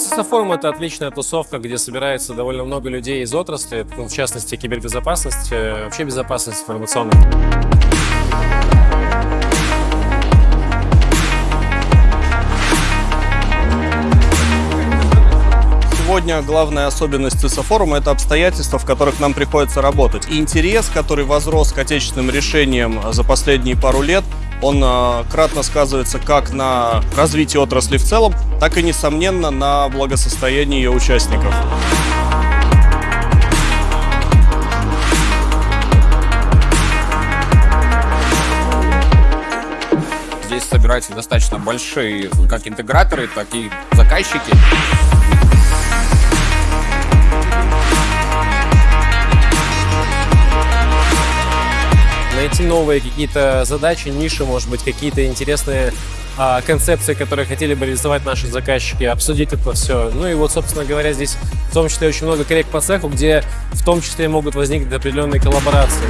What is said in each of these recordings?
CISA-форум — это отличная тусовка, где собирается довольно много людей из отрасли, ну, в частности, кибербезопасность, э, вообще безопасность информационная. Сегодня главная особенность ЦИСа форума – это обстоятельства, в которых нам приходится работать. И интерес, который возрос к отечественным решениям за последние пару лет, он э, кратно сказывается как на развитии отрасли в целом, так и, несомненно, на благосостоянии ее участников. Здесь собираются достаточно большие как интеграторы, так и заказчики. Найти новые какие-то задачи, ниши, может быть, какие-то интересные а, концепции, которые хотели бы реализовать наши заказчики, обсудить это все. Ну и вот, собственно говоря, здесь в том числе очень много коллег по цеху, где в том числе могут возникнуть определенные коллаборации.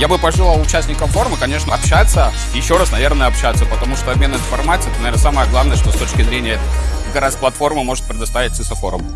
Я бы пожелал участникам форума, конечно, общаться, еще раз, наверное, общаться, потому что обмен информацией, это, наверное, самое главное, что с точки зрения как раз может предоставить CISO форум.